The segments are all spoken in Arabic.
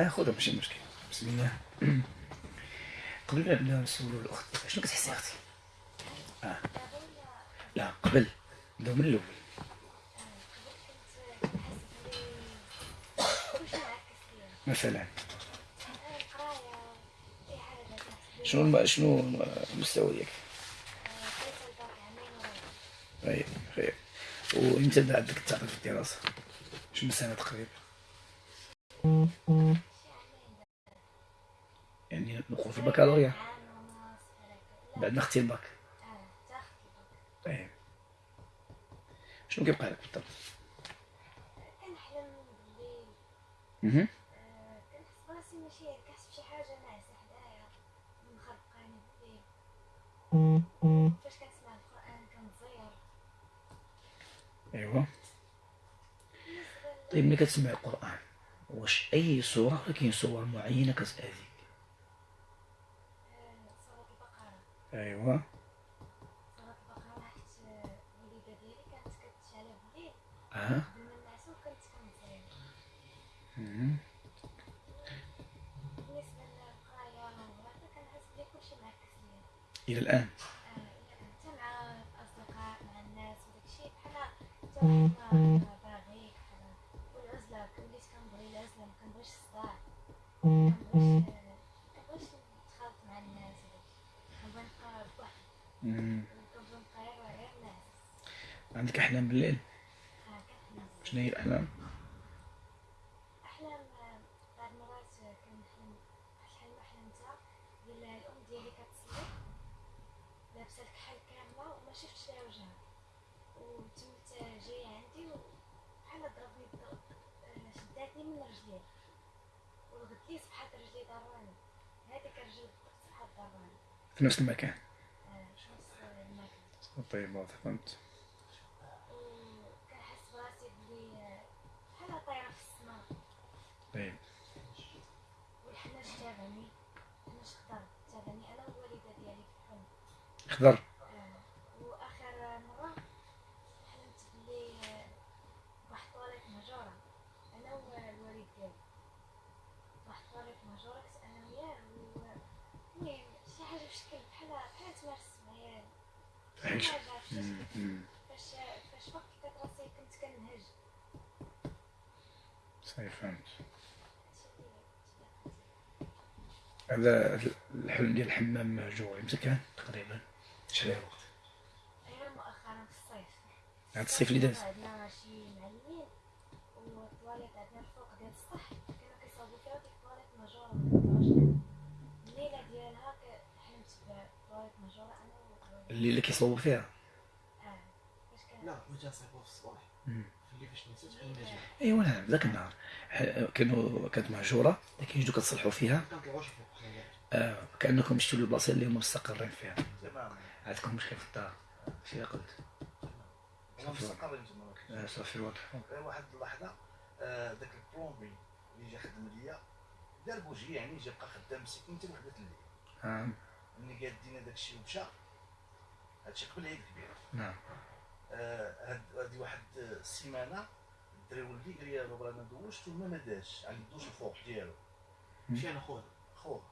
آه خذها ماشي مشكل بسم الله. قبل ما نسولو الأخت. شنو كتحسي أختي؟ آه. لا قبل. نبداو من الأول. مثلا. شنو. شنو المستوى ديالك طيب خير. وإمتى بدا عندك التعب في الدراسة؟ شنو سنة تقريبا يعني ندخل في البكالوريا. بعد ما الباك. طيب. شنو كيبقى لك بالضبط كنحلم بالليل. كنحس براسي ماشي كنحس بشي حاجة ناعسة حدايا فاش كنسمع القرآن كنزير ايوا طيب ملي كتسمع القرآن؟ واش أي ولا كاين سور معينة كتاذيك ايوا آه. إلى الآن. حتى مع الأصدقاء مع الناس وداكشي بحال حتى واحد ما باغيك بحال والعزلة وليت كنبغي مع الناس بوحدي ناس عندك أحلام. بالليل شنو هي الأحلام أحلام بعض المرات كنحلم شحال ما حلمتها ديال الأم ديالي كتصلي لابسة الكحل كاملة وما شفتش لها وجهها وتمت جاية عندي وبحال ضربني الضرب آه، شداتني من رجلي رجلي ضراني هذيك ضراني في نفس المكان. آه، شمس الماكلة طيب واضح فهمت. براسي بلي آه، بحال في طيب. والحناش تابعني حناش خضر تابعني أنا ديالي في الحلم. خضر آه، واخر مره حلمت بلي آه، واحد طواليت مهجوره أنا والوالد ديالي كنت أنا وياه المهم شي حاجة في شكل بحال بحال تمارس مم. فاش فاش فقت لقيت راسي كنت كنهج. صحيح فهمت. هذا الحلم ديال الحمام مهجور. إمتى كان تقريبا شحال الوقت غير مؤخرا في الصيف. هاد الصيف اللي داز. عندنا شي معلمين والطواليت عندنا الفوق ديال السطح. اللي كيصوبوا فيها. لا بغيت نصيفو في الصباح اللي فاش نسيت ايوا نعم ذاك النهار. كانوا كانت مهجورة لكن جيتو كتصلحوا فيها. آه كأنكم شفتوا البلاصه اللي هما مستقرين فيها. عندكم مشكل في الدار. شي قلت؟ مستقرين تما صافي واضح واحد اللحظه آه، داك البلومبي اللي جا خدم ليا. دار بوجي يعني جا بقى خدام مسكين حتى وحده الليل. آه. ملي قال دينا داك الشيء ومشى. هادشي قبل العيد الكبير نعم. آه، هاد هادي واحد السيمانه الدري ولدي قال لي بابا أنا دوشت وما ما داش عندي الدوش الفوق ديالو. مشي أنا خويا. خوه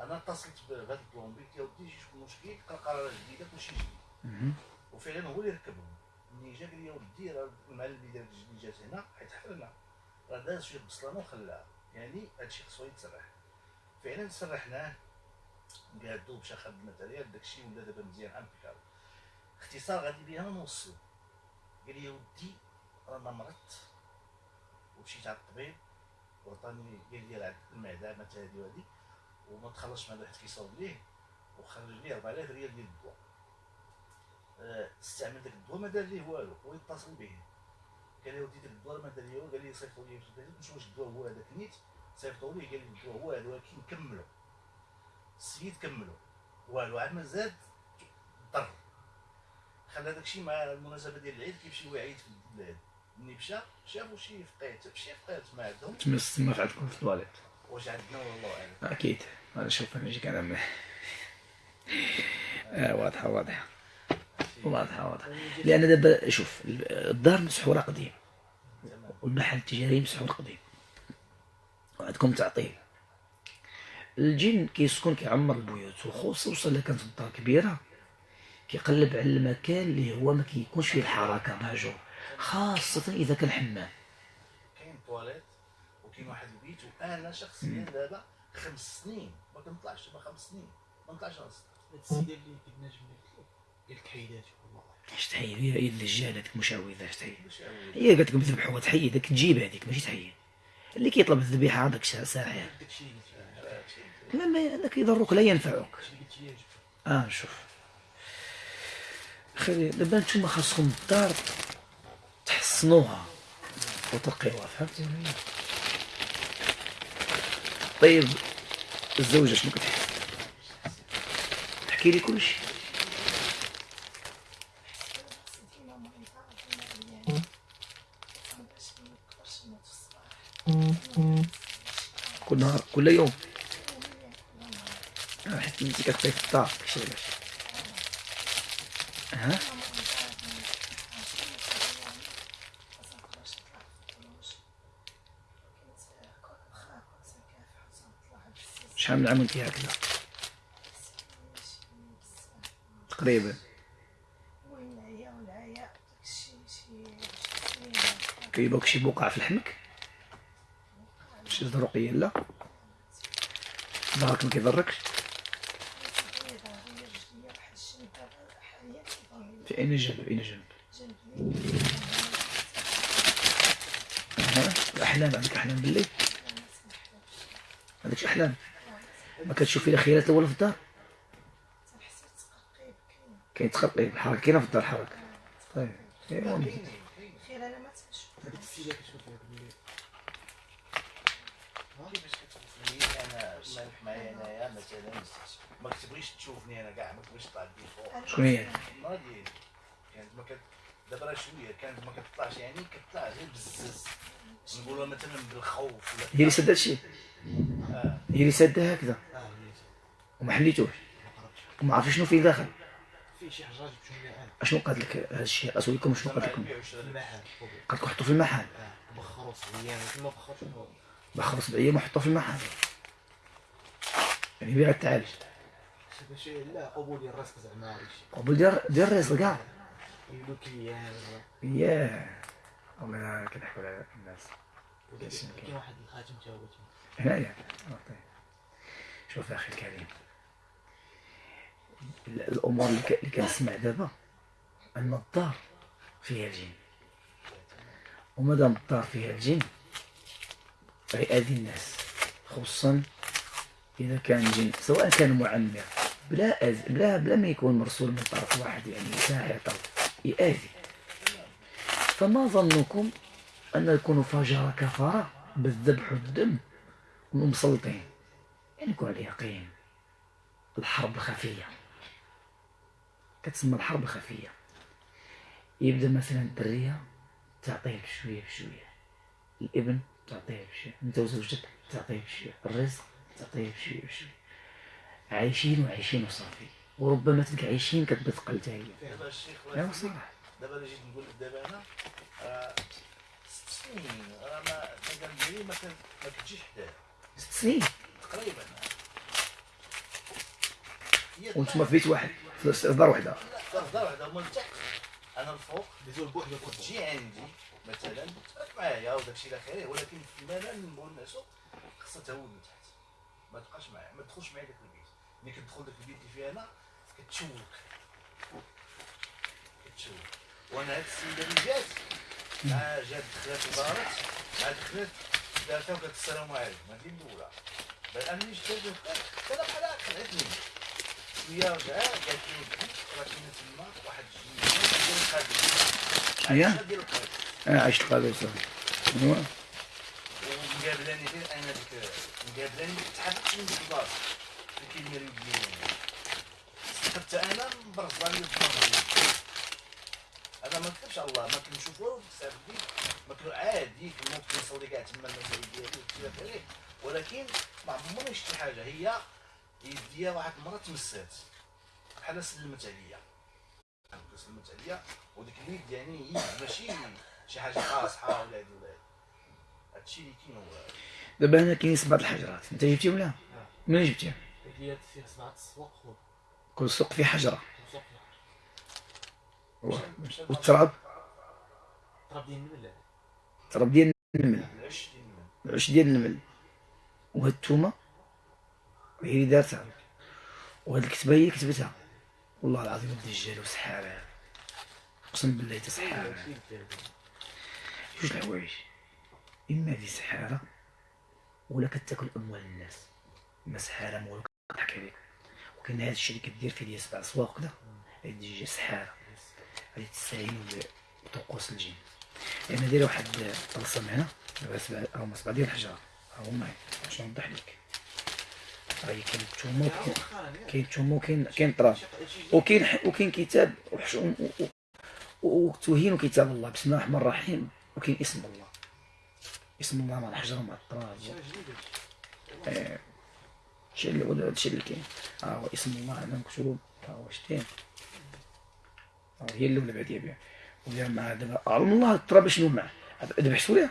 أنا اتصلت بهذا ال plombier قلت له ودي جي شوف مشكل لقى قرارات جديده كلشي جديد. وفعلا هو اللي ركبهم. ملي جا قال لي يا ولدي راه المعلم اللي دار اللي جات هنا حيت حفرنا راه داز شوية بصلانه وخلاها. يعني هادشي خصو يتسرح. فعلا سرحناه قادو مشى خد ال matériel داكشي ولا دابا مزيان impeccable اختصار غادي بيها نوصلو قال لي ودي رانا مرضت. ومشيت على الطبيب وعطاني قال لي المعدة مات هادي وهادي وما تخلصش مع واحد كيصاوب ليه وخرج ليه 4000 ريال ديال الدواء آه، استعمل داك الدواء ما دار ليه والو هو يتصل به. قال لي ودي داك الدواء ما دار قال لي صيفطوا لي قلت له واش الدواء هو هذاك نيت صيفطوا لي قال لي الدواء هو هذا ولكن كملوا. السيد كملوا. والو عاد ما زاد ضر خلى داكشي مع المناسبة ديال العيد كيمشي هو يعيد في البلاد ملي مشى شافوا شي فقيت شي فقيت ما عندهم. تما تما في عندكم في التواليت. واش عندنا والله أعلم. أكيد. أنا شوف أنا نجيك أنا. آه واضحة واضحة. واضحه واضحه لأن دابا شوف الدار مسحورة قديم. والمحل التجاري مسحور قديم. عندكم تعطيل. الجن كيسكن كيعمر البيوت. وخصوصا الا كانت الدار كبيرة كيقلب على المكان اللي هو ما كيكونش فيه الحركة مهجور خاصة إذا كان حمام. كاين طواليت وكاين واحد البيت وأنا شخصيا دابا خمس سنين. ما كنطلعش دابا خمس سنين. ما نطلعش السيدة اللي كنا جبنا والله. اش تحيد؟ هي هي الدجال هذيك مشعوذه اش تحيد؟ يعاود. هي قالت لكم ذبحوها تحيد داك تجيب هذيك ماشي تحيد. اللي كيطلب الذبيحة هذاك ساحر. هادشي. ما هذاك يضرك لا ينفعك. آه نشوف خلي دابا نتوما خاصكم الدار تحسنوها وترقيوها فهمتي لا؟ طيب الزوجة شنو كتحس؟ تحكي لي كل شيء ديما مريضة ديما عيانة مبقاش منقدرش نوض في الصباح كل نهار كل يوم. آه، حيت انت كتبقاي في الدار داكشي علاش ها شحال من عام وانت هكذا تقريبا. كيبوك شي بقع في لحمك؟ شي ذرقية لا. ظهرك ما كيضركش في أين جنب أين جنب الأحلام عندك أحلام بالليل؟ عندك أحلام؟ ما كتشوفي الخيالات الاولى في الدار؟ كاين تخرقيب الحركة كاينة في الدار حركه طيب كاين خير أنا ما تنشوف هذيك السيده كتشوف فيها بالليل كيفاش كتشوفني أنا مالك معايا انايا مثلا. ما كتبغيش تشوفني أنا كاع ما كتبغيش تطلع بي فوق شكون هي المرا ديالي كانت ما كت دابا راه شوية كانت ما كتطلعش يعني كتطلع غير بزز. نقولها مثلا بالخوف ولا هي اللي سد هادشي آه. هي اللي سادها هكذا؟ آه وليت وما حليتوش؟ ما وما عرفتش شنو فيه داخل. لي أشنو قالت لك هذا الشيء اسولكم شنو قالت لكم. قالت لكم حطوا في المحل. آه بخروا صغيان ما بخرش. فوق بخر سبعية ما حطوا في المحل. يعني بيع التعالج لا قبول ديال راسك زعما قبل ديال ديال الرزق كاع كيان ياه والله كنحكوا على الناس. كاين. واحد الخاتم تا هنايا. شوف أخي الكريم. ال- الأمور اللي كنسمع دابا ان الدار فيها الجن. ومادام الدار فيها الجن غيأذي الناس خصوصا إذا كان جن سواء كان معمر بلا أز... بلا بلا ما يكون مرسول من طرف واحد يعني ساحر طرف يأذي. فما ظنكم أن يكون فجر كفارة بالذبح والدم ومسلطين؟ يعني يكون على يقين الحرب الخفية كتسمى الحرب الخفية يبدأ مثلا الدرية تعطيه بشوية بشوية. الإبن تعطيه بشوية. أنت وزوجتك تعطيه بشوية. الرزق تعطيه بشوية بشوية عايشين وعايشين وصافي. وربما تلقى عايشين كتبت قلتها هي. ايوا صراحة دابا اللي جيت نقول لك دابا أنا راه ست سنين. راه ما ديالي ما كتجيش حدايا. ست سنين؟ تقريبا. هي وأنتم في بيت واحد. في دار لا في دار واحدة هما لتحت أنا الفوق دوزو البوحده فوق تجي عندي مثلا معايا وداك الشيء إلى اخره ولكن في الملل نقول الناس خاصها تهود من تحت ما تبقاش معايا ما تدخلش معايا داك البيت. ملي كتدخل داك البيت اللي فيه أنا كتشوك. كتشوك. وأنا هاد السيدة اللي جات مع جات دخلت ودارت مع دخلت دارتها وقالت السلام عليكم. هذه الأولى. بل أنا ملي شفت أنا بحال خلعتني شوية رجعت قالت لي ودي راه كاين تما واحد الجنيه ديال القادم. هي؟ ديال القادم. أنا عشت صافي أيوا. ومقابلاني غير أنا ديك مقابلاني ما كتحركش من اللي كاين مريض ليا حتى أنا مبرزاني الدماغ أنا ما نكذبش على الله ما كنشوف والو ديك. في ما كنت عادي كنوض كنصلي كاع تما المساجد ديالي وكذا كذا ولكن ما عمرني شفت حاجة. هي يديها واحد المرة تمسات. بحال سلمت عليا. سلمت عليا. وديك اليد يعني ماشي شي حاجة قاصحه ولا هادشي اللي كاين هو. دابا هنا كاين سبعة الحجرات. انت جبتيهم ولا؟ منين جبتيهم قلت لي فيه سبعة السواق كل سوق فيه حجرة. والتراب؟ تراب ديال النمل تراب ديال النمل. العش ديال النمل. وهاد التومة؟ هي اللي دارتها. وهاد الكتبة هي اللي كتبتها. والله العظيم الدجال وسحارة أقسم بالله تا سحارة جوج الحوايج. إما هذه سحارة ولا كتاكل اموال الناس. اما سحارة ما ولا كتضحك عليك وكاين هذا الشيء اللي كدير في ديال سبع سواق كدا هاد الدجال سحارة. غادي تستعين بطقوس الجن. أنا دايره واحد الطلسم هنا هما سبع ديال الحجرة. ها هما باش نوضح لك. راهي كاين التومه كاين التومه وكاين كاين التراب وكاين وكاين كتاب وحشوم وتوهين كتاب الله. بسم الله الرحمن الرحيم. وكاين اسم الله. اسم الله مع الحجرة مع التراب آه، الشيء اللي هو الشيء اللي كاين. ها هو اسم الله أنا مكتوب. ها هو شتين هي الاولى بعد يبيع ولا مع دابا علم الله التراب شنو معاه. ذبحتو ليه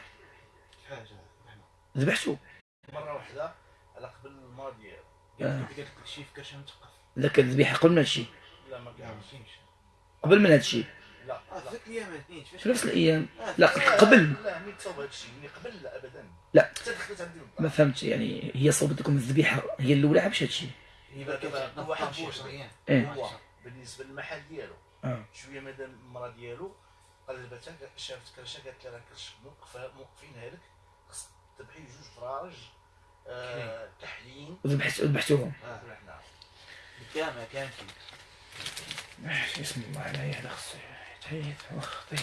ذبحتو؟ مرة واحدة على قبل المرض ديالو قالت لك شي في كرشه متقف ذاك الذبيحه قبل من هادشي لا ما لا قبل من هادشي لا نفس الأيام. لا لا، قبل. لا ملي هادشي ملي قبل لا ابدا. لا. حتى دخلت عندي للدار. ما فهمتش يعني هي صوبت لكم الذبيحه هي الأولى باش هادشي هي دابا دابا واحد واحد شي بوش ريان. إيه. هو بالنسبة للمحل ديالو. آه. شوية مادام المرا ديالو قلبتها شافت كرشه قالت لها راه كرش موقفينها لك خصك تذبحي جوج فراج آه، كحلين وذبحت ذبحتوهم. آه ورحنا بالكامل آه، اسم الله عليه هذا خصو واخ طيب.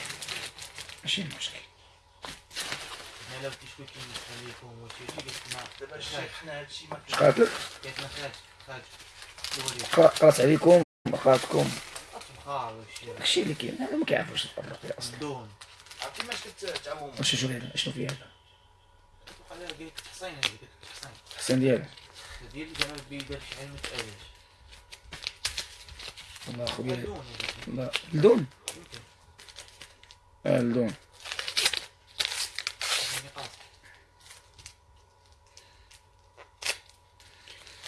ماشي مشكل. أنا لو كنت شوي كيدخل لكم وشي شي قلت ما دابا الشيخ حنا هادشي ما اش قالت لك قالت ما دوري قرا- قرات عليكم والشي داكشي اللي كاين هذا ما كيعرفوش الفرق فيه أصلا الدون عرفتي ماش كتعاوم واش شنو هذا؟ شنو فيه هذا؟ قال لها قالت لك حسين هذيك قالت لك حسين الحسن ديالها ديال جمال بي دار شي حاجة ما تقالش والله خويا لا آه الدون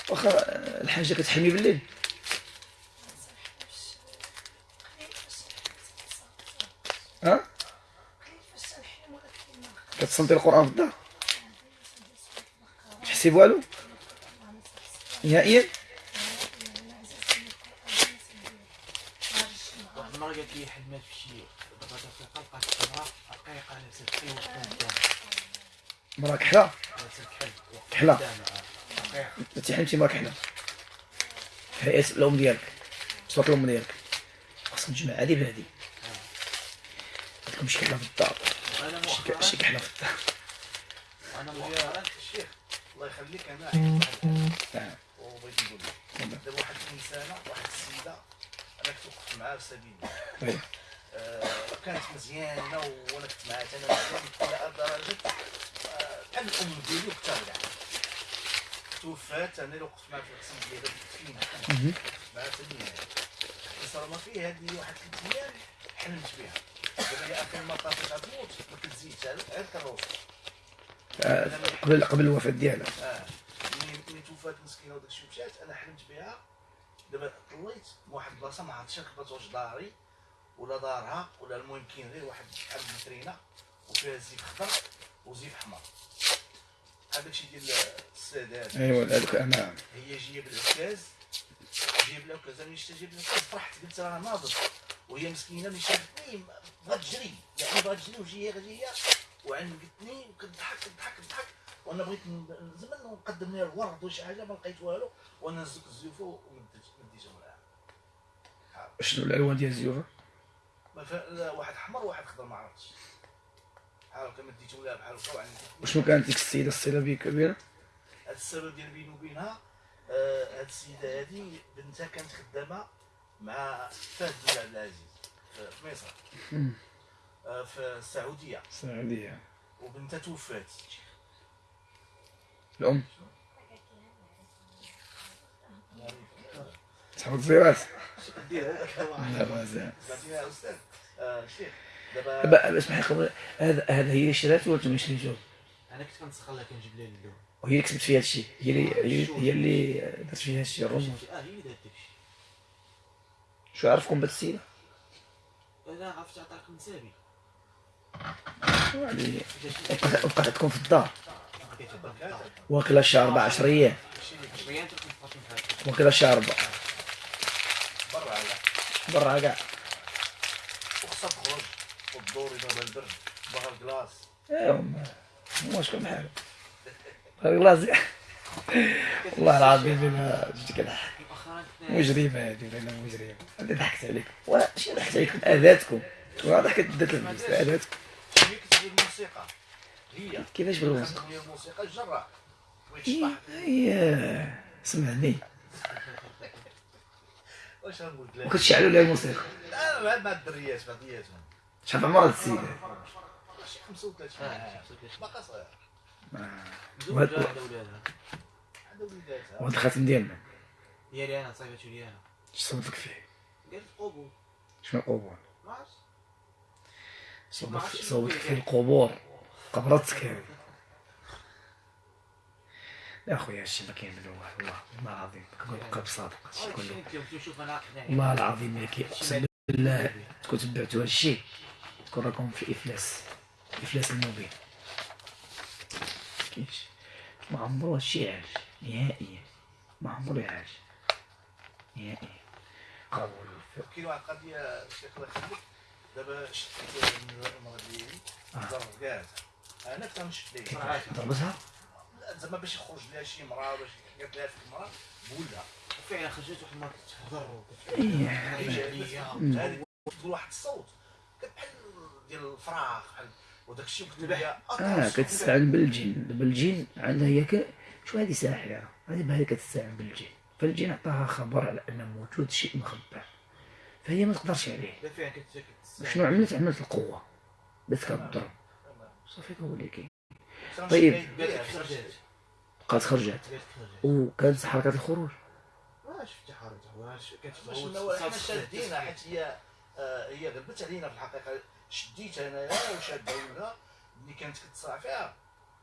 واخا الحاجة كتحمي بالليل. ها؟ كتصنتي القرآن في الدار؟ تحسي بوالو؟ نهائيا؟ قالت لي حلمات في شي دابا دقيقه لقات امراه رقيقه لابسه كحل وقت قدام مرا كحلة؟ لابسه كحل وقت كحلة. قدام، آه. رقيقه انت حلمتي مرا كحلة. هيئة الأم ديالك. صوت الأم ديالك. خصك تجمع هادي بهادي. لكم شي كحلة في الدار. شي شي كحلة في الدار. أنا مؤخرا الشيخ الله يخليك أنا الحاجة آه. وبغيت نقول لك دابا واحد الإنسانة واحد السيدة أنا كنت وقفت معاها في سبيل الله كانت مزيانة وأنا كنت معاها أنا مزيان إلى درجه آه، بحال الام ديالي وقتها. كاع توفات أنا اللي وقفت معاها في الغسيل ديالها في. وقفت معاها حتى النهايه صار ما فيه هذه واحد ثلاث أيام حلمت بها. دابا هي اخر ما طافت غتموت ما كتزيدش غير كنروح آه، قبل قبل الوفاة ديالها. آه. ملي توفات مسكينة وداك الشيء مشات أنا حلمت بها. دابا طليت من واحد البلاصة ما عرفتش كبرت واش داري ولا دارها ولا المهم كاين غير واحد بحال الفيترينا وفيها زيت خضر وزيت حمر بحال داكشي ديال السادات ايوا أنا هي جاية بالعكاز جاية بالعكاز أنا ملي شفت جاية بالعكاز فرحت قلت راه ناضت وهي مسكينة ملي شافتني بغات تجري. يعني بغات تجري وجايه جاية وعنقتني وكتضحك كتضحك كتضحك. وأنا بغيت ن- زعما نقدم لها الورد ولا شي حاجة ما لقيت والو وأنا نزلت الزيوفه ومديت مديتهم لها شنو الالوان ديال الزيوفه واحد احمر وواحد خضر ما عرفتش. بحال هكا مديتهم لها بحال هكا وشنو كانت ديك السيدة؟ الصله بيه كبيرة؟ هذا السبب ديال بيني وبينها آه، هاد السيدة هادي بنتها كانت خدامة مع فهد بن عبد العزيز في مصر. آه، في السعودية. السعودية. وبنتها توفات. أستاذ آه، شيخ دابا اسمح لي قبل هذا هذا هي اللي شرات ولا أنتم اللي شريتوه أنا كنت كنسخن لها كنجيب لها اللون. وهي اللي كتبت فيها هادشي. هي اللي هي- هي اللي درت فيها هادشي الرموز آه هي اللي دارت داكشي. شو عرفكم بهاد السيده أنا عرفت عطاك من سابي اللي وقعت وقعت عندكم في الدار. بقيت عطاك واكله شي أربع عشر أيام. شوية تكون فاطمه بحال واكله شي أربع برا كاع وخصها تخرج والدور يضرب البرد بغا الكلاص ايوا ما شكون بحال غلازي والله العظيم انا كنا مجرمه هادي أنا مجرمه أنا ضحكت عليكم. ولا شي ضحكت عليكم؟ اذاتكم ولا ضحكت دات الفلوس كتدير الموسيقى هي كيفاش كتدير الموسيقى الجراح هي هي سمعني. واش غنقول لك؟ وكتشعلوا لها الموسيقى لا لا مع الدريات بعضياتهم شحال عمر هاد السيده شي 35 آه، باقا صغير. عندها ولادها؟ عندها وليداتها وهاد الخاتم ديالنا. ديالي أنا صايبته لي أنا اش صوتك فيه؟ قالت قبول شنو القبور؟ ما عرفتش. صوتك فيه القبور. قبرتك يا خويا هادشي ما كاين والو والله والله العظيم كنقول بقى بصادق هادشي كله. أنا والله العظيم إلا كي أقسم بالله تكون تبعتوا هادشي تكون راكم في إفلاس إفلاس المبين كاينش ما عمرو هادشي عاش نهائيا ما عمرو عاش نهائيا. قبول كاين واحد القضية الشيخ الله يخليك. دابا شفت المراه ديالي ضرب كاع أنا كنشد ليه ضربتها زعما باش يخرج لها شي مراه باش قالت لها فيك مراه بولا. وفعلا خرجت واحد المره تهضر إيه. هذه تقول واحد الصوت. بحال ديال الفراغ بحال وداك الشيء كنت ليا. آه كتستعن بالجن. بالجن عندها هي ك... شو هذه ساحرة؟ هذه بها كتستعن بالجن. فالجن عطاها خبر على أن موجود شيء مخبى فهي ما تقدرش عليه. شنو عملت؟ عملت القوة. بدات كتضرب صافي كاين طيب. قالت لك خرجت. بقات خرجت. وكانت حركة الخروج. ما شفت حرجت واش كانت باش نقول حنا شادينا حيت هي آه، هي غلبت علينا في الحقيقة. شديت انايا وشاده ولا ملي كانت كتصرع فيها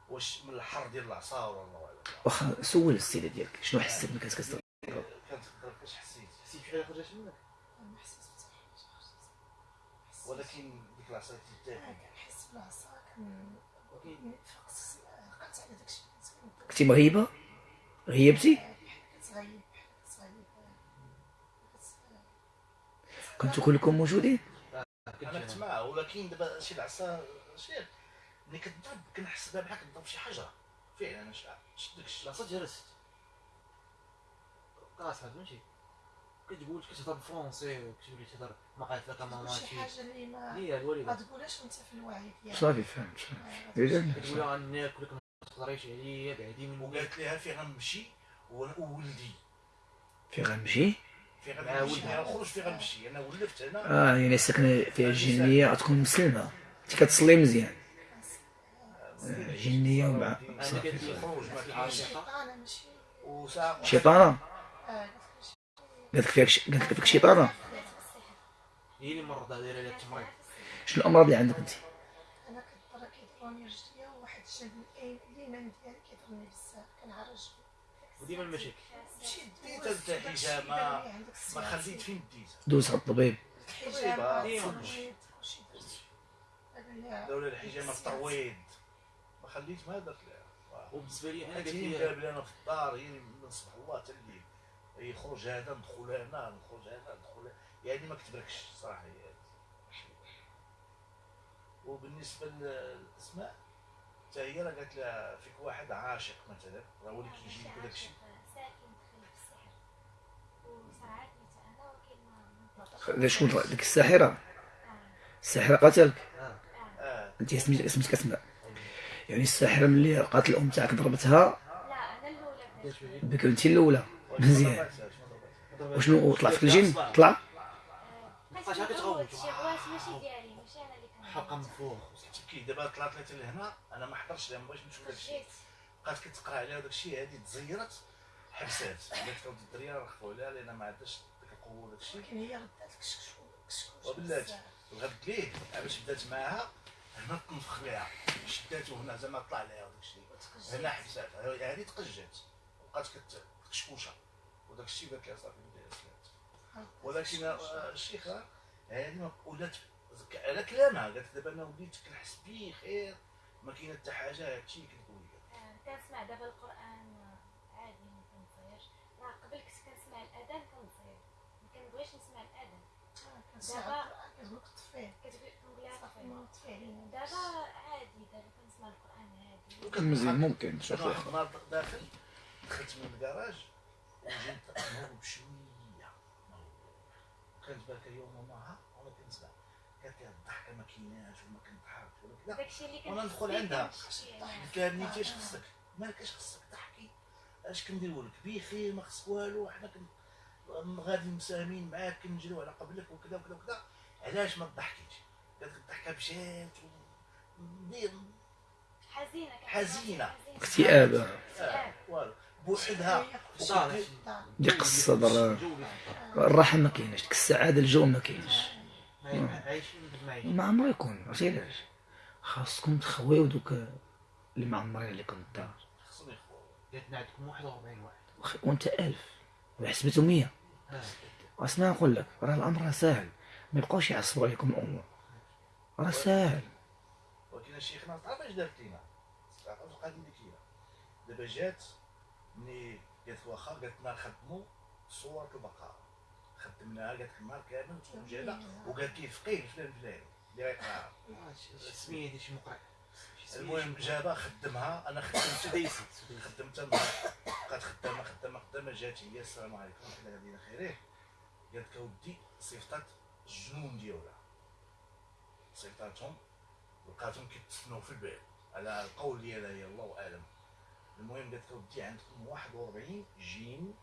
واش من الحر ديال العصا ولا الله اعلم واخا سول السيده ديالك. شنو حسيت ملي كانت كتضرب كانت تضرب كاش حسيت. حسيت بحال خرجت منك؟ ما حسيت بحتى حاجة. ولكن ديك العصا تتاكل كنحس بالعصا. كنتي مغيبه غيبتي كنتو كلكم موجودين؟ أنا كنت معاه ولكن دابا شي العصا شي ملي كتضرب كنحس بها بحال كتضرب شي حجره فعلا أنا شفت داك الشيء لاصا جلست قاص هاد ماشي كتقول كتهضر بالفرونسي وكتولي تهضر ما قالت لك ماما شي حاجة اللي ما هي ما الوالده تقولهاش وانت في الوعي ديالك. صافي فهمت فهمت. آه، إذا كتقول لها غناكلك ما تقدريش عليا بعدي مني وقالت لها فين غنمشي وولدي في غنمشي فين غنمشي. غنخرج فين غنمشي أنا ولفت هنا. آه يعني ساكنه فيها الجنية غتكون مسلمة. أنت كتصلي مزيان. آه، جنية ومع صافي. ما وساعه شيطانة قالت لك فيك ش- قالت لك فيك شيطانة؟ هي اللي مرضى دايره لها التمريض شنو الأمراض اللي عندك أنت؟ أنا كنضر كيضروني رجليا وواحد الجنب الايمن اليمين ديالي كيضرني بزاف كنعرج وديما المشاكل. مشيت ديت انت حجامه ما خليت فين ديت دوز على الطبيب. حجامه ديما. ترويض وشي درت دابا هي دولة الحجامه في الترويض ما خليت ما درت لها. وبالنسبة لي أنا قالت لي أنا في الدار هي من صباح الله حتى الليل. يخرج هذا ندخل هنا نخرج هنا ندخل. يعني ما كتبركش صراحة. وبالنسبة للأسماء حتى هي راه قالت لها فيك واحد عاشق مثلا راه هو اللي كيجي لك داك الشيء لا شكون ديك الساحرة؟ الساحرة قتلك آه. آه. أنت سميت سميتك اسماء يعني الساحرة ملي لقات الأم تاعك ضربتها؟ لا أنا الأولى قالت لي بك أنت الأولى. مزيان. وشنو طلع فيك الجن؟ طلع؟ بقاش هكا تغوت شي غواس ماشي ديالي ماشي أنا اللي كنعمل. حلقه من فوق تبكي دابا طلعت لها لهنا أنا ما حضرتش لها ما بغيتش نشوف داك الشيء خرجت بقات كتقرا عليها وداك الشيء هذه تزيرت حبسات قالت لهم الدريه رخفوا عليها لأن ما عندهاش ديك القوه وداك الشيء ولكن هي ردات الكشكول كشكول وبلاتي وغد ليه باش بدات معاها هنا تنفخ ليها شداتو هنا زعما طلع ليها وداك الشيء هنا حبساتها هذه تقجات بقات كتكشكوشه وداك الشيء قالت لها صافي ولكن آه، الشيخه هذه ولات على كلامها قالت دابا أنا وليت كنحس بخير ما كاينة حتى حاجة هادشي اللي كتقول لي آه، كنسمع دابا القرآن آه، عادي ما كنصيرش. راه قبل كنت كنسمع الأذان كنصير. ما كنبغيش نسمع الأذان. دابا كتقول كنقول لها طفي. دابا عادي دابا كنسمع القرآن عادي. مزيان ممكن شوف داخل دخلت من الكراج وجيت بشوية. كانت بالك يوم وماها وأنا كنسمع قالت لي الضحكه ما كايناش وما كنضحكش ولا كذا داكشي اللي وأنا ندخل عندها. قلت لها بنيتي اش خصك؟ مالك اش خصك ضحكي اش كنديروا لك؟ بخير ما خصك والو. حنا غادي مساهمين معاك كنجريو على قبلك وكذا وكذا وكذا. علاش ما تضحكيش؟ قالت لك الضحكه مشات حزينة. حزينة. اكتئاب آه، والو. بوحدها. صار ضيق الصدر الراحة ما كايناش ديك السعادة الجو ما كاينش ما عمرو يكون عرفتي علاش؟ خاصكم تخويو دوك اللي معمرين عليكم الدار خصهم يخوضوا جاتنا عندكم 41 واحد. وأنت ألف. وحسبته مية. آه. واسمع نقول لك راه الأمر راه ساهل. ما يبقاوش يعصبوا عليكم الأمور. راه ساهل. ولكن شيخنا تعرف اش دارت لينا تعرف القضية اللي كاينة دابا جات ملي قالت واخا قالت لنا نخدموا صورة البقرة خدمناها قالت لك النهار كامل وجانا وقالت لي فقيه فلان فلاني اللي غيقراها السميه ديال شي مقرئ شي سمية المهم جابها خدمها أنا خدمت خدمتها النهار بقات خدامة خدامة خدامة جات هي السلام عليكم حنا غاديين خيريه قالت لك أودي صيفطات الجنون ديالها. صيفطاتهم لقاتهم كيتسناو في الباب على القول ديالها هي الله أعلم. المهم قالت لك اودي عندكم 41 جين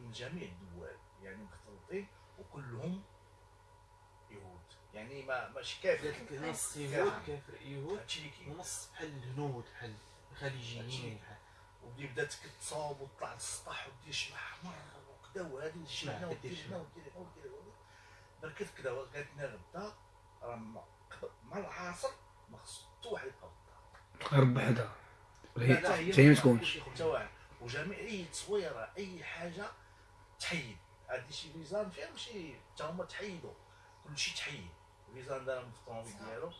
من جميع الدول يعني مختلطين وكلهم يهود. يعني ما ماشي كافر. قالت لك نص يهود كافر. يهود ونص بحال الهنود بحال الخليجيين بحال ودي بدات كتصاوب وتطلع للسطح ودير شي احمر وكذا وهذه ندير هنا شمع، ودير دير هنا ودير هنا ودير هنا بركت كذا قالت لنا غدا راه ما- مع العصر ما خص حتى واحد يبقى في الدار بحدها هي هي ما تكونش وجميع أي تصويره أي حاجة تحيد. هادي شي فيزان فيها ماشي حتى هما تحيدوا. كلشي تحيد. الفيزان دارهم في الطوموبيل ديالو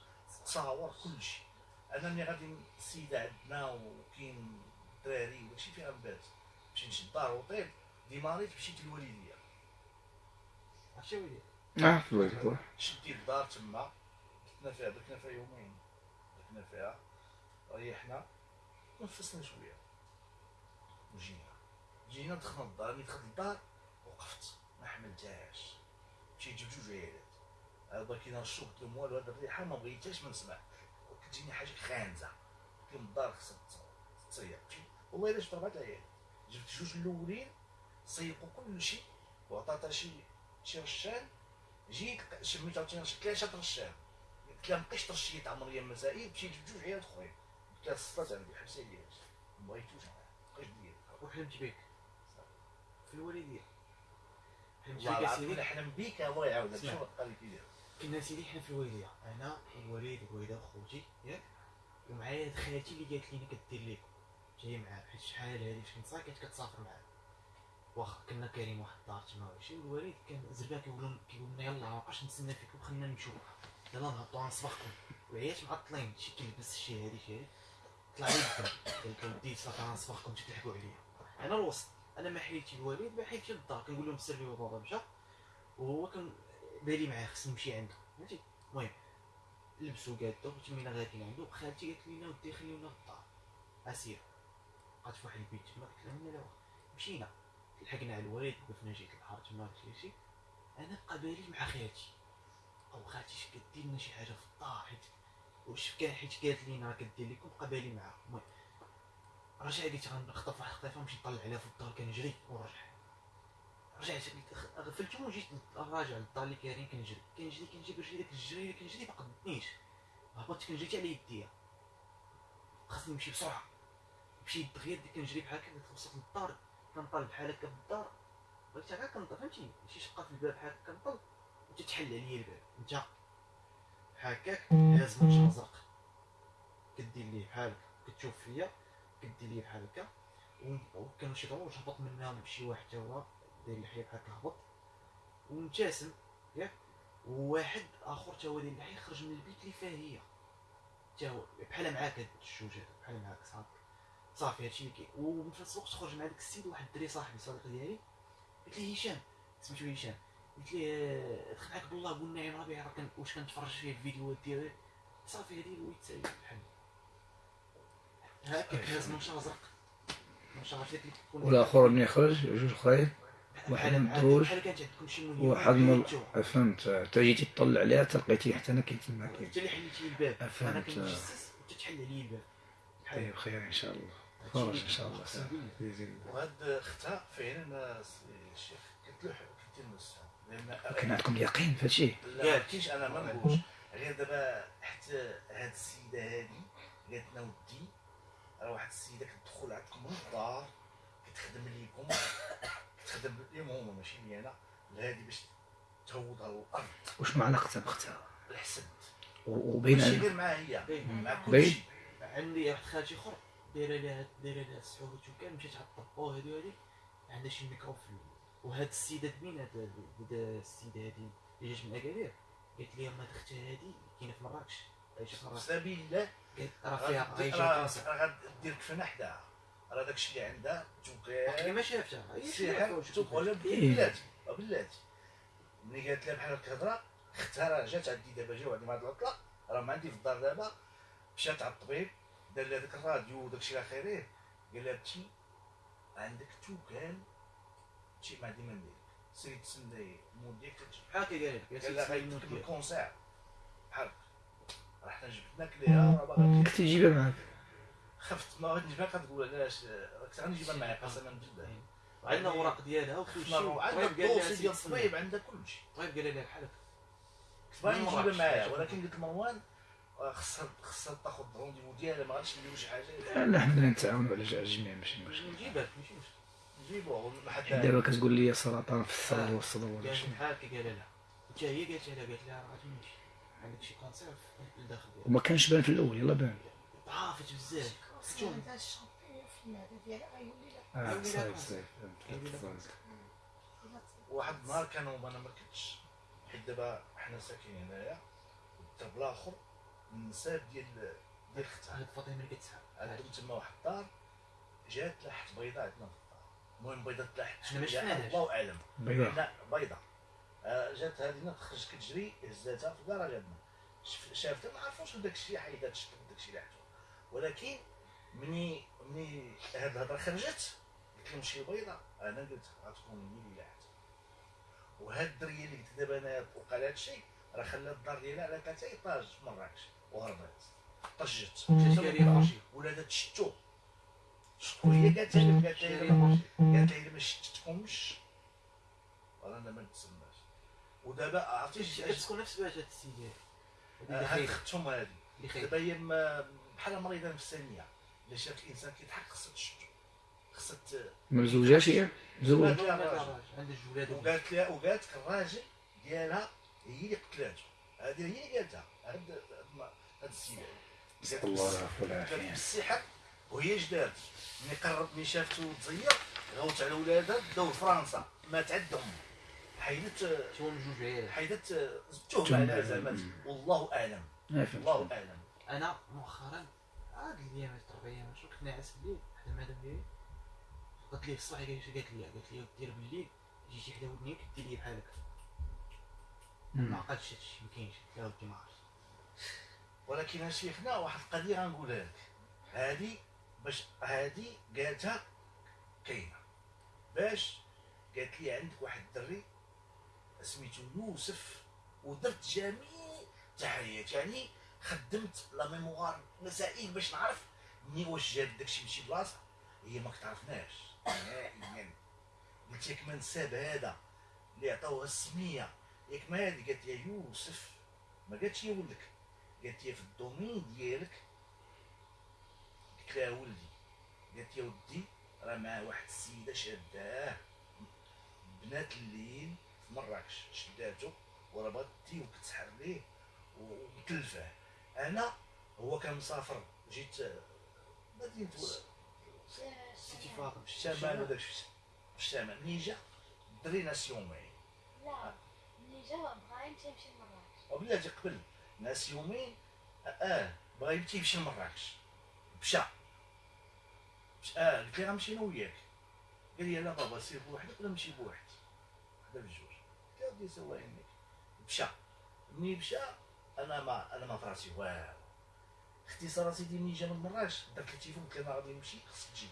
تصاور كلشي. أنا ملي غادي السيده عندنا وكاين الدراري وداكشي فيها نبات مشي نشد دار وطيب. ديماريت مشيت للوالدية. عرفتي ويلي؟ آه الوقت شديت الدار تما. بتنا فيها بتنا فيها يومين. بتنا فيها. ريحنا. نفسنا شوية. وجينا. جينا دخلنا الدار ملي دخلت الدار وقفت. ما حملتهاش. مشيت جبت جوج عيالات. هذا كي نرشو قلت لهم والو هاد الريحه ما بغيتهاش ما نسمع. كتجيني حاجة خانزة. قلت لهم الدار خصها مشيت والله الا جبت اربعه العيال؟ جبت جوج الأولين صيقوا كل شيء وعطاتها شي شي رشان جيت شميت عاوتاني ثلاثة رشان قلت لها مابقيتش ترشيت على مريم مسائل مشيت جبت جوج عيال أخرين. قلت لها الصلاه عندي حبسي لي ما بغيتوش أنا مابقيتش ديال وحلمت بك في الوالديه حلمت بك سيدي نحلم بيك الله. شو قال لك كنا سيدي حنا في الوالديه أنا والوالد والوالده وخوتي ياك ومعايا خالتي اللي قالت لينا كدير لكم جاي معاه حيت شحال هادي كنت صغير كانت كتسافر معاه واخا كنا كاينين واحد الدار تما وشي والوالد كان زربان كيقول لهم كيقول لنا يلاه مابقاش نتسنى فيكم خلينا نمشيو. يلاه نهبطوا غنصبحكم وعيات معطلين شي كيلبس شي هادي شي هادي. طلع لي الدم قلت له ودي تلحقوا عليا. أنا الوسط أنا ما حيدتي الوالد ما حيدتي للدار كنقول لهم سيرفي بابا مشى. وهو كان بالي معاه خصني نمشي عنده. فهمتي المهم لبسوا قادو وتمينا غاديين عنده خالتي قالت لينا ودي خليونا في الدار. أسير. بقات في واحد البيت تما قلت لهم لا مشينا. لحقنا على الوالد وقفنا جيت البحر تما شي. أنا بقى بالي مع خالتي. أو خالتي اش كدير لنا شي حاجة في الدار حيت واش كان حيت قالت لينا راه كدير لكم بقى بالي معاها. المهم رجع قلت غنخطف واحد الخطيفه ونمشي نطلع عليها في الدار كنجري ونرجع رجعت غفلت وجيت راجع للدار اللي كاينين كنجري كنجري كنجري كنجري داك الجري اللي كنجري ما قدنيش. هبطت كنجري على يديا. خاصني نمشي بسرعة. مشيت دغيا بديت كنجري بحال هكا وصلت للدار كنطل بحال هكا في الدار بغيت هكا كنطل فهمتي شي شقة في الباب بحال هكا كنطل وتتحل عليا الباب انت هكاك هاز منشار زرق كدير ليه بحال كتشوف فيا كدير ليه بحال هكا. وكانوا شي دروج هبط منهم شي واحد تا هو داير اللحيه بحال هبط ومبتسم ياك. وواحد آخر تا هو داير اللحيه خرج من البيت اللي فيها هي. تا هو بحال معاك هاد الجوج بحال معاك صافي صافي هادشي اللي كاين. وفي نفس الوقت خرج مع داك السيد واحد الدري صاحبي صديق ديالي. قلت ليه هشام؟ سميتو هشام. قلت ليه آه، دخل معاك بالله قول نعيم ربيع راه كان واش كنتفرج فيه الفيديوهات ديالو صافي هادي هو يتساوي بحال هكاك هاز منشار زرق. منشار عرفتي اللي كتكون والآخر ملي خرج جوج اخرين واحد من معاك- الدروج بحال كانت عندكم شي مهمه واحد من. فهمت. حتى جيتي تطلع عليها تلقيتي حتى أنا كنت تما كاين انت اللي حليتي لي الباب. فهمت. وانت تحل عليا الباب. طيب خير إن شاء الله. فرج إن شاء الله. وهاد اختها فعلا الشيخ؟ قلت له قلت كان عندكم يقين في هادشي؟ لا كاينش أنا ما نقولش. غير دابا حتى هاد السيدة هادي قالت لنا ودي راه واحد السيدة كتدخل عندكم من الدار كتخدم ليكم كتخدم ليهم هما ماشي لي أنا هادي باش تهوضها الأرض. واش ما علاقتها باختها الحسد. وبين ماشي غير معها هي. مع. كلشي. عندي واحد خالتي اخر دايرة لها دايرة لها السحوبات وكان مشات على الطبو هادي هادي عندها شي ميكرو في وهاد السيدة مين هاد السيدة هادي اللي جات من أكادير قالت لي ما اختها هادي كاينة في مراكش. عايشة في مراكش. سبيل الله قالت راه فيها عايشة راه كونسر راه غدير كفنه حداها. راه داكشي اللي عندها توكال ما شافتها. هي ولا إيه. بلاتي. بلاتي ملي قالت لها بحال هكا هضره اختها راه جات عندي دابا جاو عندي مع هاد العطلة. راه ما عندي في الدار دابا. مشات على الطبيب دار لها داك الراديو وداكشي إلى اخره قال لها بنتي عندك توكال شي ما عندي ما ندير المود ديالك تجي بحال هكا قال لك قال لها غيديك قالت بال cancer بحال هكا. راه حنا جبناك ليها راه باغا كنت تجيبها معاك خفت ما غادي نجيبها كتقول علاش كنت غنجيبها معايا قسما بالله عندنا اوراق ديالها وكل شيء عندها الطبيب قال لها ال dossier ديال سيدي الطبيب عندها كلشي الطبيب قال لها بحال هكا كنت باغي نجيبها. معايا ولكن قلت لمروان خصها خصها تاخذ ال rendez-vous ديالها ما غاديش نديرو شي حاجة لا حنا نتعاونوا على الجميع ماشي مشكل نجيبها لك ماشي مشكل نجيبوه لحد دابا كتقول لي سرطان في الصدر والصدر ولا شي بحال هكا قال لها حتى هي قالت لها قالت لها راه غتمشي عندك شي cancer في الداخل وما كانش بان في الأول يلا بان. ضعفت بزاف. آه واحد النهار كانوا أنا ما كنتش حيت دابا حنا ساكنين هنايا والدرب الآخر النساب ديال ديال اختها هاد فاطمة ملي كتسحب عندهم تما واحد الدار جات لاحت بيضاء عندنا. في الدار المهم شوية، شفناهاش. الله أعلم. بيضاء لا بيضاء آه، جات هذه تخرج كتجري هزاتها في الكراج عندنا شف- شافتها ما عرفوش داك الشيء حيدات شفت داك الشيء اللي ولكن مني مني هاد الهضرة خرجت قلت لهم شي بيضاء أنا قلت غتكون هي اللي لاحت وهاد الدرية اللي قلت دابا أنا وقع لها هادشي راه خلات الدار ديالها على ثلاثة ايطاج في مراكش وهربات طجت. ولادها تشتو قالت لها قالت لها إلا ما- قالت لها الا ما ما نتسناش ودابا عرفتي شي نفس باش هاد هاد اللي اختهم هادي اللي دابا هي بحال مريضه نفسانيه الا شافت الانسان كيضحك خصها تشتو خصها من زوجات هي زوج قالت لها الراجل. عند الجولاد وقالت لها وقالت لك الراجل ديالها هي اللي قتلاتو هذه هي اللي قالتها هاد هاد- السيده الله بالسحر وهي اش دارت ملي قرب ملي شافتو تزير غوت على ولادها داو لفرنسا مات عندهم. حيدت من جوج عيالات حيدت التهمه عليها زعما. والله أعلم. الله أعلم. أنا مؤخرا عاد الأيام أربع أيام شو كنت ناعس بالليل حدا المدام ديالي. قالت لي الصباح قالت لي قالت لي قالت لي دير بالليل جيتي حدا ودني كدير لي بحال هكا ما. عقلتش هادشي ما كاينش. قلت لها ودي ما عرفتش ولكن شيخنا واحد القضية غنقولها لك. هذه باش هذه قالتها كاينة. باش قالت لي عندك واحد الدري سميتو يوسف ودرت جميع التحريات يعني خدمت la mémoire مسائل باش نعرف مني واش جاب داكشي من شي بلاصة. هي ما كتعرفناش. نهائيا. قلت ياك ما نساب هذا اللي عطاوها السمية. ياك ما هذه قالت يا يوسف ما قالتش يا ولدك قالت لي في ال domaine ديالك لها ولدي. قالت يا ودي راه معاه واحد السيدة شاداه بنات الليل في مراكش شداتو وراه بغات تي وكتسحر ليه ومكلفه أنا هو كان مسافر جيت مدينه سيتي فاطمه في الشمال وداك في الشمال. ملي جا الدري ناس يومين لا ملي جا بغا يمشي يمشي لمراكش وبلاتي قبل ناس يومين آه بغا يمشي يمشي لمراكش. مشى مشى- آه قلت لي أنا وياك. قال لي لا بابا سير بوحدك ولا نمشي بوحدي. حدا بجوج قلت له ودي سوا يميك مشى ملي مشى أنا ما أنا ما فراسي والو. اختصار سيدي ملي جا من مراكش درت لي تيفون قلت أنا غادي نمشي خصك تجي.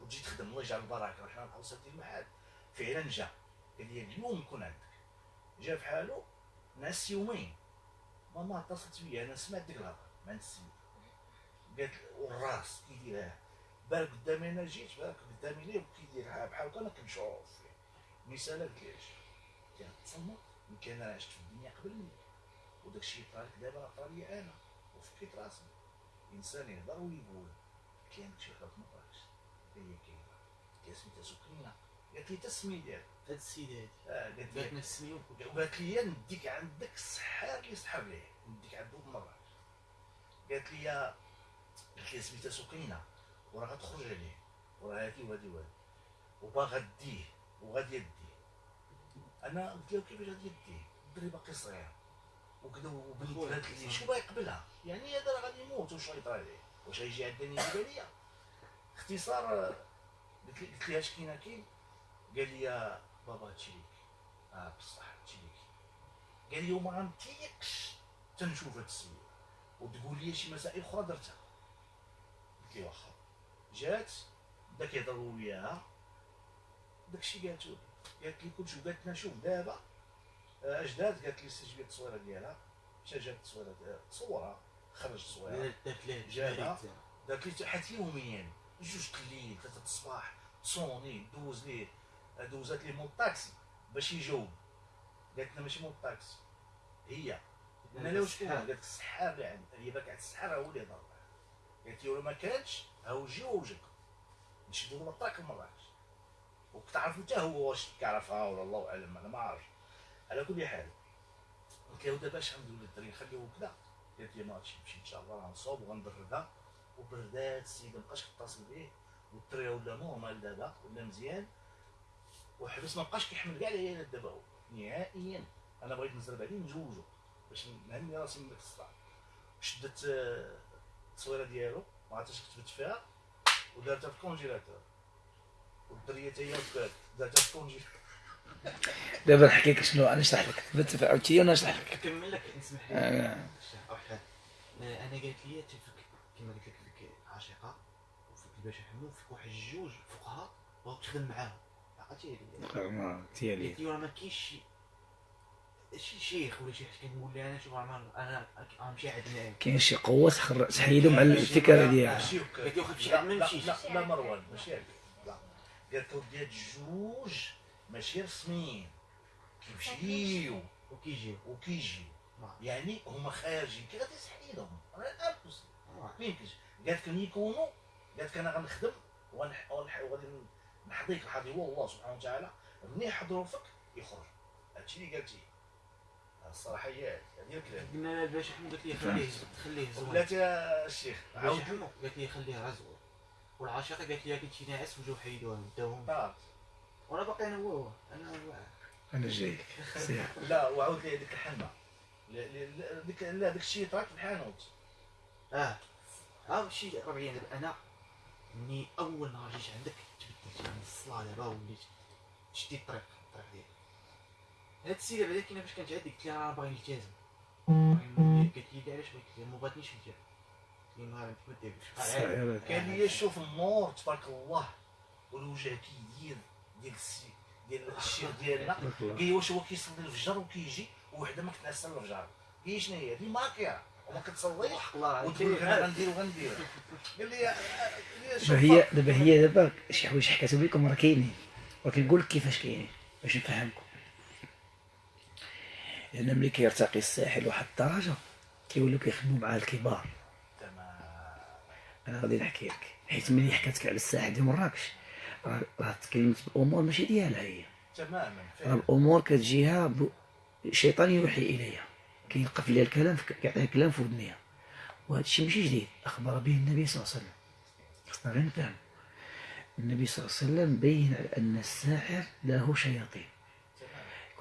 وتجي تخدم الله يجعل البركة وحنا نبقاو سادين المحل فعلا جا. قال لي اليوم نكون عندك. جا في حالو نعس يومين. ماما اتصلت بيا أنا سمعت ديك الهضرة. مع السيد قالت والراس كيديرها بالك قدامي أنا جيت بالك قدامي ليه وكيديرها بحال هكا أنا كنشوف فيه مثال قلت ليش؟ قلت لها تصمت يمكن أنا عشت في الدنيا قبل منك وداك الشيء طرا لك دابا طرا لي أنا وفكيت راسي. إنسان يهضر ويقول لها شي خاف ما طراش هي كاينة. لها سميتها سكينه قالت لي تسمي ديالك. هاد السيدة هادي. آه قالت لي. وقالت لي نديك عندك السحار اللي سحر ليه نديك عنده بمراكش قالت لي قالت لي سميتها سكينه وراه غتخرج عليه. وراه هادي وهادي وهادي وباغا ديه وغادي يديه. أنا قلت له كيفاش غادي يديه؟ الدري باقي صغير. وكذا وبنت خويا. قالت لي شو باغي يقبلها؟ يعني هذا راه غادي يموت واش غيطرى عليه. واش غيجي عندني يجيبها ليا اختصار قلت لي لها اش كاين كاين؟ قال لي يا بابا هادشي ليك آه بصح هادشي ليك قال لي وما غنطيقش تنشوف هاد السيد. وتقول لي شي مسائل أخرى درتها. قلت لي واخا. جات؟ بداك يهضروا وياها. داكشي قالتو لي قالت لي كلشي قالت لنا شوف دابا آه، اش دارت قالت لي سجلت التصويرة ديالها. مشى جات التصويره ديالها تصورها خرج ليه جابها. دارت لي حتى يوميا جوج الليل ثلاثة الصباح تصوني دوز ليه دوزات ليه مول الطاكسي باش يجاوب. قالت لنا ماشي مول الطاكسي هي. قلنا لها وشكون قالت السحار اللي عند هي باك عند السحار هو اللي هضر معاه قالت لي ولا ما كانش هاو جي ووجك نشدو له الطاك لمراكش وكتعرف حتى هو واش كيعرفها ولا الله أعلم أنا ما عارفش على كل حال قلت له دابا اش غنديرو للدري نخليوه كذا قالت لي ما نمشي إن شاء الله غنصوب وغنبردها وبردات السيد مابقاش كتصل بيه. والدري ولا normal دابا ولا مزيان. وحبس ما بقاش كيحمل كاع العيالات دابا هو. نهائيا. أنا بغيت نزرب عليه نزوجو باش نهني راسي من داك الصراع. شدت آه، التصويره ديالو ما عرفتش كتبت فيها ودارتها في ال congélateur. والدرية حتى هي وكالت دارتها في الكونجيلاتور. دابا نحكي لك شنو أنا نشرح لك. تبت عاوتاني وأنا نشرح لك. نكمل لك نسمح لي. آه. واحد أنا قالت لي تفك كما قلت لك فيك عاشقه وفيك الباشا حمو وفيك واحد جوج فقهاء بغاو تخدم معاهم. عقلتي هذه ما ديالي قالت لي راه ما كاينش شيخ ولا شي حاجة كنقول لها أنا شوف أنا أنا غنمشي عندنا كاين شي قوة تخر- تحيدهم على الفكرة ديالها. قالت لي لا عند ما لا نمشيش لا لا مروان ماشي هكا لا قالت له ديال جوج ماشي رسميين. كيمشيو. وكيجيو. وكيجيو. يعني هما خارجين. كي غادي تحيدهم راه impossible آه. ما يمكنش. قالت لك يكونوا قالت لك أنا غنخدم وغادي نحضيك الحاضي هو الله سبحانه وتعالى ملي يحضروا فيك يخرج. هادشي اللي قالتي الصراحه هي هذه الكلام قلنا لها الباشا حمو قالت لي خليه خليه زوين. يا الشيخ عاود. قالت لي خليه راه زوين. والعاشقه قالت لي كنت شي ناعس وجاو حيدوها وداوهم آه. وأنا باقي أنا هو أنا هو أنا جاي. سير. لا وعاود لي هذيك الحنه لا- لا- لا، ديك لا داك الشيء طراك في الحانوت. آه. ها شي ربعين دابا أنا مني أول نهار جيت عندك تبدلت يعني الصلاة دابا وليت شديت الطريق الطريق ديالي. هاد السيده بعدا كاينة فاش كانت عندي قلت لها راه باغي نلتزم. قالت لي علاش بغيت قلت ما بغاتنيش نلتزم قلت لها ما ما ديرش الصغيرة. كان لي شوف النور تبارك الله والوجه كيدير ديال السي ديال الشيخ ديالنا. قال لي واش هو كيصلي الفجر وكيجي وحده ما كتنعس الفجر لي شنو هي هذه ماكيره وما كتصليش وتقول غندير وغندير قال لي دابا هي دابا هي دابا شي حوايج حكاتو لكم راه كاينين ولكن نقول لك كيفاش كاينين باش نفهمكم لأن ملي كيرتقي الساحل واحد الدرجة كيوليو كيخدموا مع الكبار. أنا غادي نحكي لك. حيت ملي حكات لك على الساحل ديال مراكش راه تكلمت بامور ماشي ديالها هي. تماما راه الأمور كتجيها ب- الشيطان يوحي إليها. كيلقى في ليها الكلام كيعطيها الكلام في ودنيها. وهذا الشيء ماشي جديد. أخبر به النبي صلى الله عليه وسلم. خصنا غير نفهم النبي صلى الله عليه وسلم بين على أن الساحر له شياطين.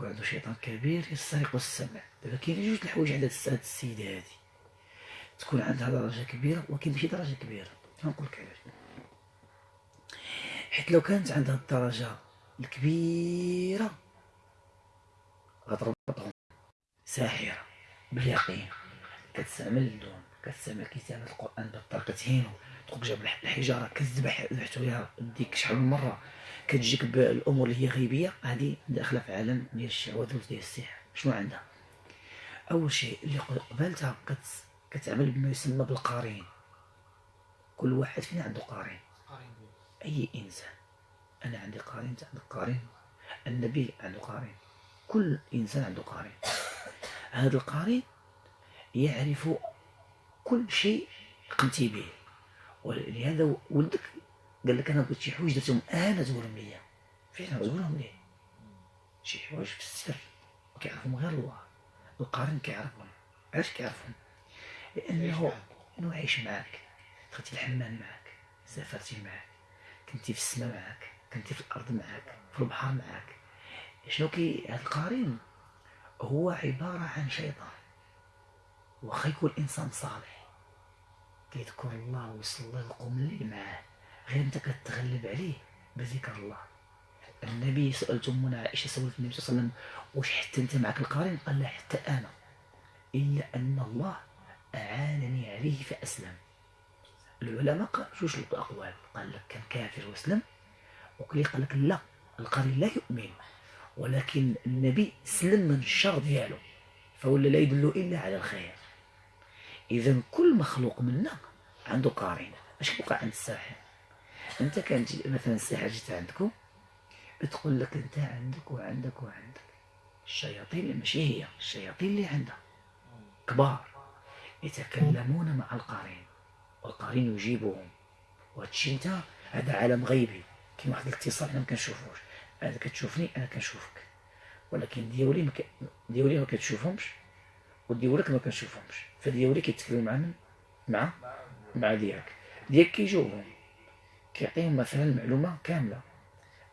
يكون عنده شيطان كبير يسترق السمع. دابا كاين جوج الحوايج عند هاد السيده هادي. تكون عندها درجة كبيرة ولكن ماشي درجة كبيرة. نقول لك علاش. حيت لو كانت عندها الدرجة الكبيرة غتربطهم. ساحرة. باليقين. كتستعمل اللون كتستعمل كتابة القرآن بالطريقة تهينو. تقوم جاب الحجارة ذبحتو ليها ديك شحال من مرة. كتجيك بالأمور اللي هي غيبية هذه داخلة في عالم ديال الشعوذة ديال السحر شنو عندها؟ أول شيء اللي قبلتها كت... كتعمل بما يسمى بالقارين. كل واحد فينا عنده قارين. أي إنسان. أنا عندي قارين أنت عندك قارين. النبي عنده قارين. كل إنسان عنده قارين. هذا القارين يعرف كل شيء قمتي به. ولهذا ولدك قال لك أنا بغيت شي حوايج درتهم أنا تقولهم ليا. فعلا تقولهم ليه شي حوايج في السر. كيعرفهم غير الله. القارن كيعرفهم. علاش كيعرفهم؟ لأنه إنه عايش معاك. دخلتي الحمام معاك. سافرتي معاك. كنتي في السماء معاك. كنتي في الأرض معاك. في البحر معاك. شنو كي هذا القارن؟ هو عبارة عن شيطان. واخا يكون إنسان صالح. كيذكر الله ويصلي القوم اللي معاه. غير انت كتغلب عليه بذكر الله. النبي سألت أمنا عائشة سألت النبي صلى الله عليه وسلم واش حتى أنت معك القارن قال لا حتى أنا. إلا أن الله أعانني عليه فأسلم. العلماء قالوا جوج الأقوال قال لك كان كافر وأسلم. وكلي قال لك لا القارن لا يؤمن ولكن النبي سلم من الشر ديالو فولا لا يدل إلا على الخير. إذا كل مخلوق منا عنده قارين أش كيوقع عند الساحر؟ أنت كان تجي مثلا الساحر جيت عندكم بتقول لك أنت عندك وعندك وعندك. الشياطين اللي ماشي هي الشياطين اللي عندها. كبار. يتكلمون مع القارين. والقارين يجيبهم. وهادشي أنت هذا عالم غيبي. كاين واحد الاتصال حنا ما كنشوفوش. أنا كتشوفني أنا كنشوفك. ولكن ديولي ما ك... ديولي ما كتشوفهمش. وديولك ما كنشوفهمش. فديولي كيتكلم مع من؟ مع؟ مع ديالك ديالك كيجاوبهم. كيعطيهم مثلا المعلومه كاملة.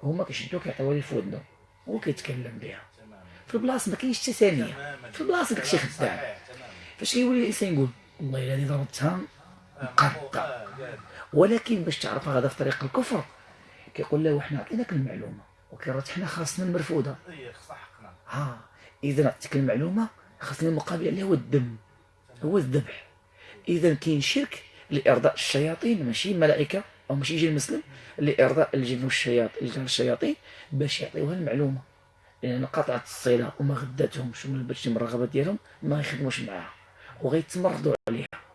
هما كيشدوك كيعطيوها ليه في هو كيتكلم بها. في البلاصه ما كاينش حتى ثانية. في البلاصه داكشي خدام. فاش كيولي الإنسان يقول والله إلا ضربتها آه، آه، قال. ولكن باش تعرف هذا في طريق الكفر كيقول له وحنا عطيناك المعلومة. ولكن حنا خاصنا المرفوضة. ها إذا عطيتك المعلومة خاصني المقابل اللي هو الدم. هو الذبح. إذا كاين شرك لإرضاء الشياطين ماشي الملائكه أو ماشي يجي المسلم لارضاء الجن والشياطين الشياطين باش يعطيوها المعلومة. لأن قطعت الصلة وما غداتهمش وما لبتش من الرغبة ديالهم ما يخدموش معاها وغيتمردوا عليها.